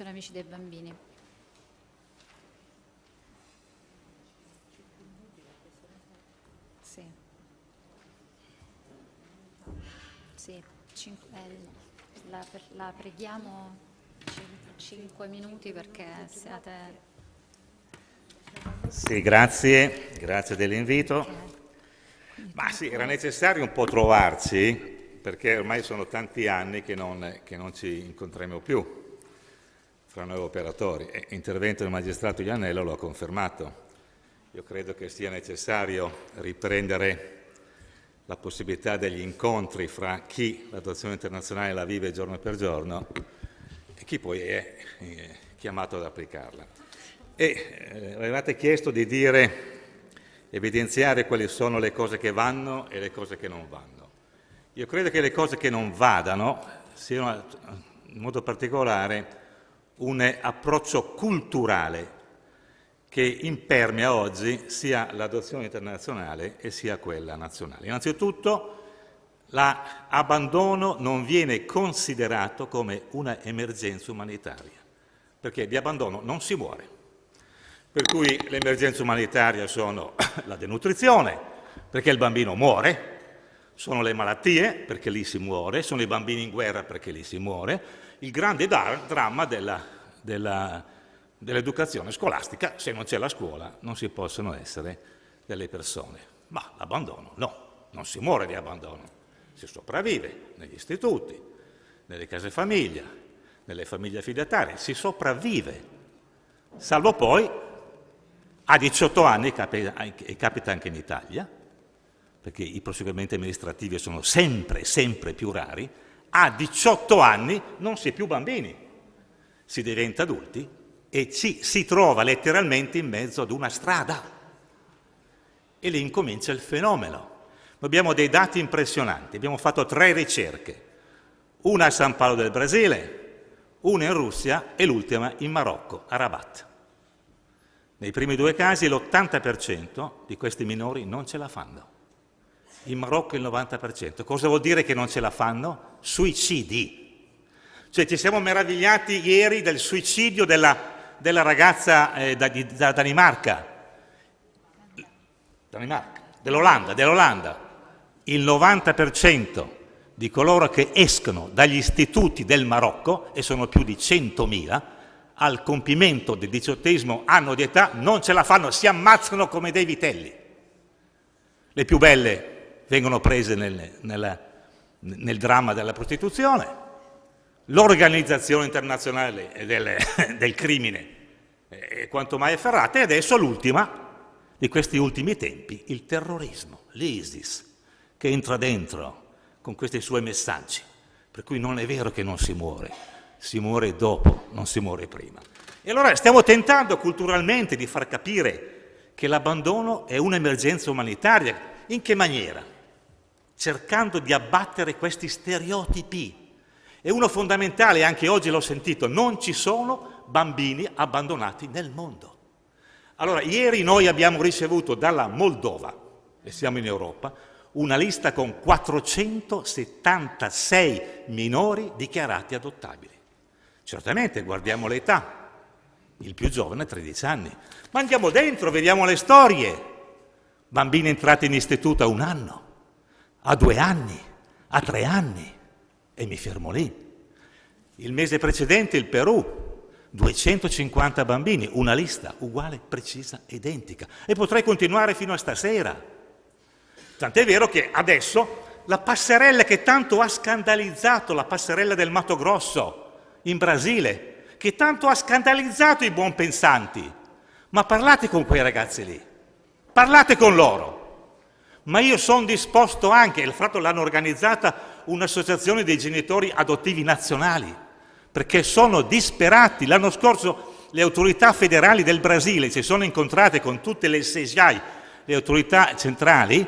Associazione Amici dei Bambini. Sì. Sì, cinque, eh, la, la preghiamo 5 minuti perché siate... Sì, grazie, grazie dell'invito. Ma sì, era necessario un po' trovarci, perché ormai sono tanti anni che non, che non ci incontriamo più fra noi operatori e l'intervento del magistrato Iannello lo ha confermato. Io credo che sia necessario riprendere la possibilità degli incontri fra chi l'adozione internazionale la vive giorno per giorno e chi poi è eh, chiamato ad applicarla. E eh, avevate chiesto di dire, evidenziare quali sono le cose che vanno e le cose che non vanno. Io credo che le cose che non vadano siano in modo particolare un approccio culturale che impermea oggi sia l'adozione internazionale e sia quella nazionale. Innanzitutto l'abbandono non viene considerato come una emergenza umanitaria, perché di abbandono non si muore. Per cui le emergenze umanitarie sono la denutrizione, perché il bambino muore, sono le malattie, perché lì si muore, sono i bambini in guerra, perché lì si muore, il grande dramma dell'educazione dell scolastica, se non c'è la scuola non si possono essere delle persone. Ma l'abbandono no, non si muore di abbandono, si sopravvive negli istituti, nelle case famiglia, nelle famiglie affidatarie, si sopravvive, salvo poi a 18 anni, e capita anche in Italia, perché i proseguimenti amministrativi sono sempre, sempre più rari, a 18 anni non si è più bambini, si diventa adulti e ci si trova letteralmente in mezzo ad una strada. E lì incomincia il fenomeno. Abbiamo dei dati impressionanti, abbiamo fatto tre ricerche, una a San Paolo del Brasile, una in Russia e l'ultima in Marocco, a Rabat. Nei primi due casi l'80% di questi minori non ce la fanno in Marocco il 90%. Cosa vuol dire che non ce la fanno? Suicidi. Cioè ci siamo meravigliati ieri del suicidio della, della ragazza eh, da, da, Danimarca, Danimarca dell'Olanda, dell'Olanda. Il 90% di coloro che escono dagli istituti del Marocco, e sono più di 100.000, al compimento del diciottesimo anno di età non ce la fanno, si ammazzano come dei vitelli. Le più belle vengono prese nel, nel, nel dramma della prostituzione, l'organizzazione internazionale del, del crimine è quanto mai afferrata e adesso l'ultima di questi ultimi tempi, il terrorismo, l'ISIS, che entra dentro con questi suoi messaggi, per cui non è vero che non si muore, si muore dopo, non si muore prima. E allora stiamo tentando culturalmente di far capire che l'abbandono è un'emergenza umanitaria. In che maniera? cercando di abbattere questi stereotipi. E uno fondamentale, anche oggi l'ho sentito, non ci sono bambini abbandonati nel mondo. Allora, ieri noi abbiamo ricevuto dalla Moldova, e siamo in Europa, una lista con 476 minori dichiarati adottabili. Certamente guardiamo l'età, il più giovane ha 13 anni, ma andiamo dentro, vediamo le storie. Bambini entrati in istituto a un anno, a due anni, a tre anni, e mi fermo lì. Il mese precedente il Perù, 250 bambini, una lista uguale, precisa, identica. E potrei continuare fino a stasera. Tant'è vero che adesso la passerella che tanto ha scandalizzato, la passerella del Mato Grosso in Brasile, che tanto ha scandalizzato i buon pensanti, ma parlate con quei ragazzi lì, parlate con loro ma io sono disposto anche, il fatto l'hanno organizzata un'associazione dei genitori adottivi nazionali, perché sono disperati. L'anno scorso le autorità federali del Brasile si sono incontrate con tutte le SESIAI, le autorità centrali,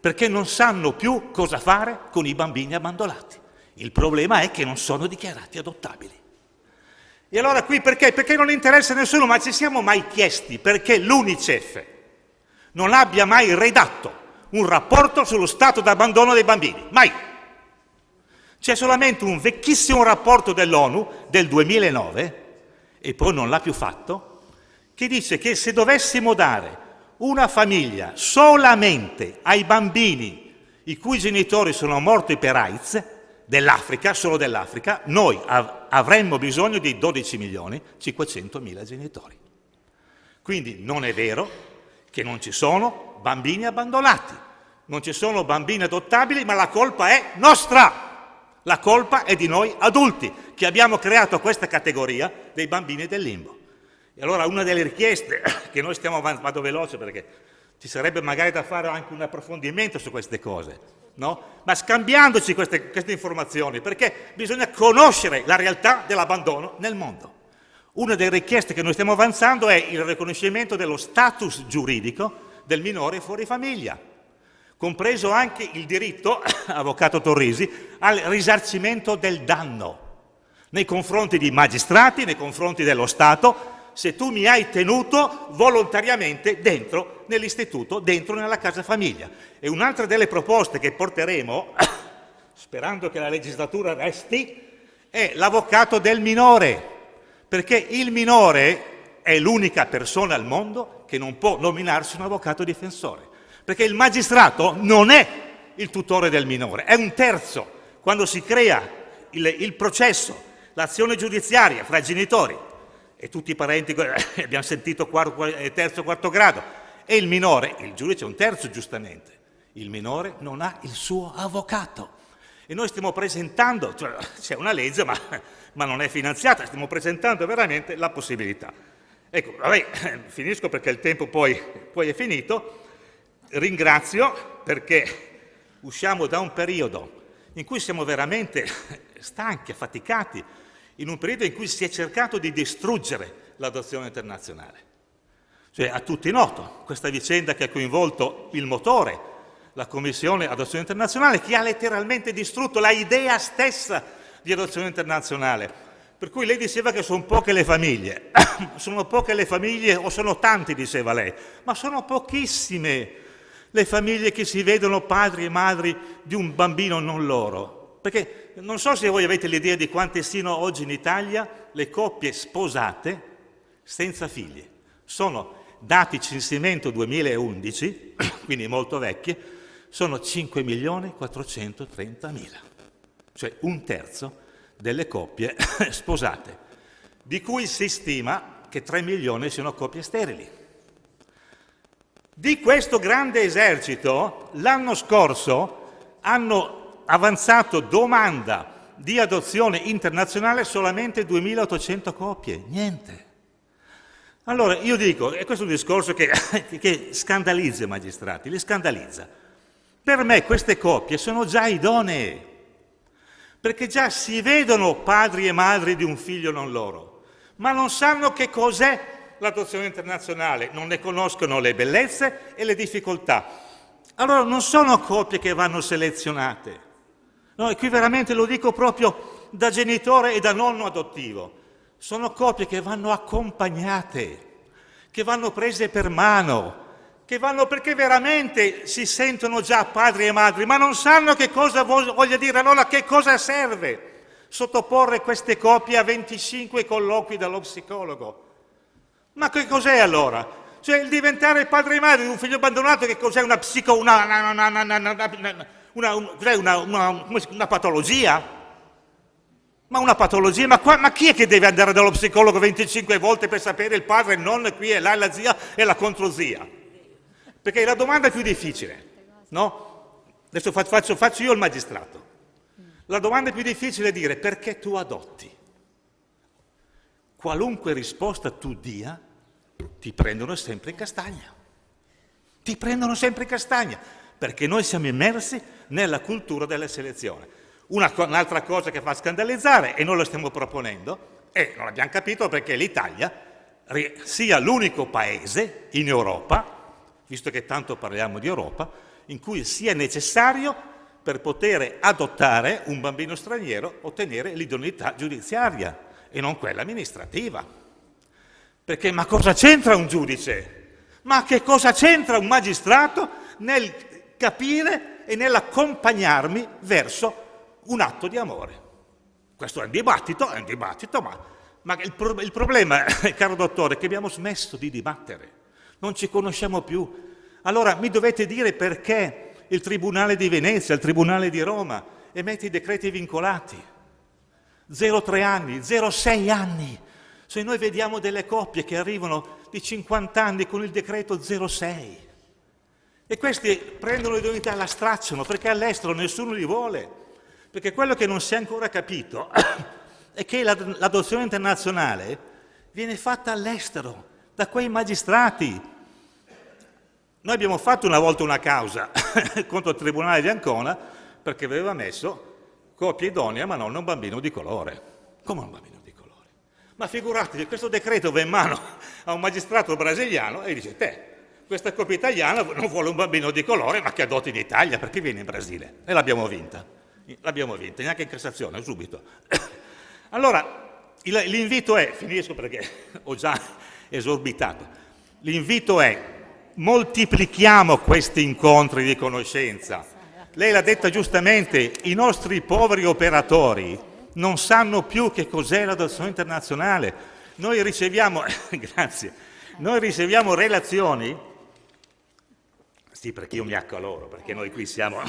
perché non sanno più cosa fare con i bambini abbandonati. Il problema è che non sono dichiarati adottabili. E allora qui perché? Perché non interessa a nessuno, ma ci siamo mai chiesti perché l'UNICEF non abbia mai redatto un rapporto sullo stato d'abbandono dei bambini, mai. C'è solamente un vecchissimo rapporto dell'ONU del 2009 e poi non l'ha più fatto, che dice che se dovessimo dare una famiglia solamente ai bambini i cui genitori sono morti per AIDS, dell'Africa, solo dell'Africa, noi av avremmo bisogno di 12 milioni 500 mila genitori. Quindi non è vero che non ci sono bambini abbandonati, non ci sono bambini adottabili, ma la colpa è nostra. La colpa è di noi adulti, che abbiamo creato questa categoria dei bambini del limbo. E allora una delle richieste che noi stiamo avanti, vado veloce perché ci sarebbe magari da fare anche un approfondimento su queste cose, no? ma scambiandoci queste, queste informazioni, perché bisogna conoscere la realtà dell'abbandono nel mondo. Una delle richieste che noi stiamo avanzando è il riconoscimento dello status giuridico del minore fuori famiglia, compreso anche il diritto, avvocato Torrisi, al risarcimento del danno nei confronti di magistrati, nei confronti dello Stato, se tu mi hai tenuto volontariamente dentro nell'istituto, dentro nella casa famiglia. E un'altra delle proposte che porteremo, sperando che la legislatura resti, è l'avvocato del minore, perché il minore è l'unica persona al mondo che non può nominarsi un avvocato difensore, perché il magistrato non è il tutore del minore, è un terzo. Quando si crea il, il processo, l'azione giudiziaria fra genitori e tutti i parenti, abbiamo sentito quarto, eh, terzo, quarto grado, e il minore, il giudice è un terzo giustamente, il minore non ha il suo avvocato. E noi stiamo presentando, cioè, c'è una legge ma, ma, non è finanziata, stiamo presentando veramente la possibilità. Ecco, vabbè, finisco perché il tempo poi, poi è finito, ringrazio perché usciamo da un periodo in cui siamo veramente stanchi, affaticati, in un periodo in cui si è cercato di distruggere l'adozione internazionale. Cioè, a tutti noto questa vicenda che ha coinvolto il motore, la Commissione Adozione Internazionale, che ha letteralmente distrutto la idea stessa di adozione internazionale. Per cui lei diceva che sono poche le famiglie. sono poche le famiglie, o sono tanti, diceva lei, ma sono pochissime le famiglie che si vedono padri e madri di un bambino non loro. Perché non so se voi avete l'idea di quante siano oggi in Italia le coppie sposate senza figli. Sono dati censimento 2011, quindi molto vecchie, sono 5 milioni 430 mila, cioè un terzo delle coppie sposate, di cui si stima che 3 milioni siano coppie sterili. Di questo grande esercito, l'anno scorso hanno avanzato domanda di adozione internazionale solamente 2.800 coppie, niente. Allora io dico, e questo è un discorso che, che scandalizza i magistrati, li scandalizza. Per me queste coppie sono già idonee, perché già si vedono padri e madri di un figlio non loro, ma non sanno che cos'è l'adozione internazionale, non ne conoscono le bellezze e le difficoltà. Allora non sono coppie che vanno selezionate, No, e qui veramente lo dico proprio da genitore e da nonno adottivo. Sono coppie che vanno accompagnate, che vanno prese per mano, che vanno perché veramente si sentono già padri e madri, ma non sanno che cosa voglia dire, allora che cosa serve sottoporre queste coppie a 25 colloqui dallo psicologo. Ma che cos'è allora? Cioè il diventare padre e madre di un figlio abbandonato, che cos'è una psico... Una, una, patologia? Ma una patologia? Ma, qua, ma, chi è che deve andare dallo psicologo 25 volte per sapere il padre, il nonno, qui e là, la zia e la controzia? Perché la domanda è più difficile, no? Adesso faccio, faccio io il magistrato. La domanda più difficile è dire perché tu adotti. Qualunque risposta tu dia, ti prendono sempre in castagna. Ti prendono sempre in castagna perché noi siamo immersi nella cultura della selezione. un'altra cosa che fa scandalizzare, e noi lo stiamo proponendo, e non abbiamo capito perché l'Italia sia l'unico paese in Europa, visto che tanto parliamo di Europa, in cui sia necessario per poter adottare un bambino straniero ottenere l'idoneità giudiziaria e non quella amministrativa. Perché ma cosa c'entra un giudice? Ma che cosa c'entra un magistrato nel capire e nell'accompagnarmi verso un atto di amore. Questo è un dibattito, è un dibattito, ma, Ma il, pro- il problema, caro dottore, è che abbiamo smesso di dibattere, non ci conosciamo più. Allora mi dovete dire perché il Tribunale di Venezia, il Tribunale di Roma emette i decreti vincolati. 0,3 anni, 0,6 anni. Se noi vediamo delle coppie che arrivano di 50 anni con il decreto 0,6 e questi prendono l'idoneità e la stracciano perché all'estero nessuno li vuole. Perché quello che non si è ancora capito è che l'adozione internazionale viene fatta all'estero, da quei magistrati. Noi abbiamo fatto una volta una causa contro il Tribunale di Ancona perché aveva messo coppia idonea ma non un bambino di colore. Come un bambino di colore? Ma figuratevi, questo decreto va in mano a un magistrato brasiliano e dice, te, questa coppia italiana non vuole un bambino di colore ma che adotti in Italia, perché viene in Brasile? E l'abbiamo vinta, l'abbiamo vinta, neanche in Cassazione, subito. allora, l'invito è, finisco perché ho già esorbitato, l'invito è moltiplichiamo questi incontri di conoscenza, lei l'ha detta giustamente, i nostri poveri operatori non sanno più che cos'è l'adozione internazionale. Noi riceviamo, grazie, noi riceviamo relazioni, sì perché io mi accaloro, perché noi qui siamo,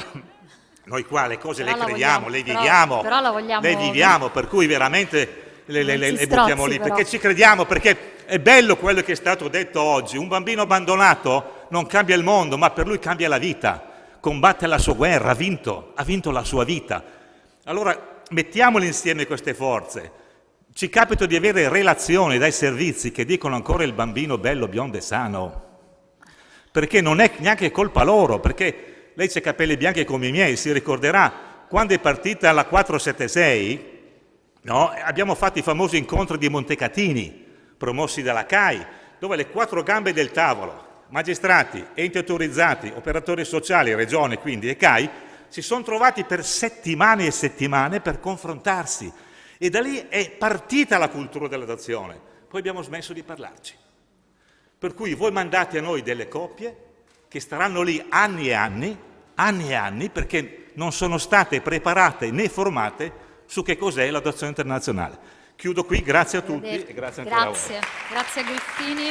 noi qua le cose Però le crediamo, vogliamo- le però- viviamo, però vogliamo- le viviamo, per cui veramente le, le- le- le buttiamo lì, però. perché ci crediamo, perché è bello quello che è stato detto oggi, un bambino abbandonato non cambia il mondo, ma per lui cambia la vita combatte la sua guerra, ha vinto, ha vinto la sua vita. Allora mettiamole insieme queste forze. Ci capita di avere relazioni dai servizi che dicono ancora il bambino bello, biondo e sano, perché non è neanche colpa loro, perché lei c'ha capelli bianchi come i miei, si ricorderà, quando è partita la 476, no, abbiamo fatto i famosi incontri di Montecatini, promossi dalla CAI, dove le quattro gambe del tavolo, magistrati, enti autorizzati, operatori sociali, regione quindi e CAI, si sono trovati per settimane e settimane per confrontarsi e da lì è partita la cultura dell'adozione. Poi abbiamo smesso di parlarci. Per cui voi mandate a noi delle coppie che staranno lì anni e anni, anni e anni, perché non sono state preparate né formate su che cos'è l'adozione internazionale. Chiudo qui, grazie a tutti e grazie ancora a voi. Grazie, grazie a Griffini,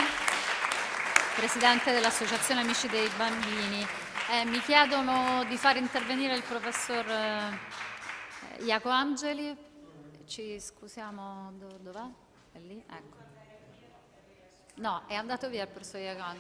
Presidente dell'Associazione Amici dei Bambini. Eh, mi chiedono di far intervenire il professor eh, Iaco Angeli. Ci scusiamo, do- dov'è? È lì? Ecco. No, è andato via il professor Iaco Angeli.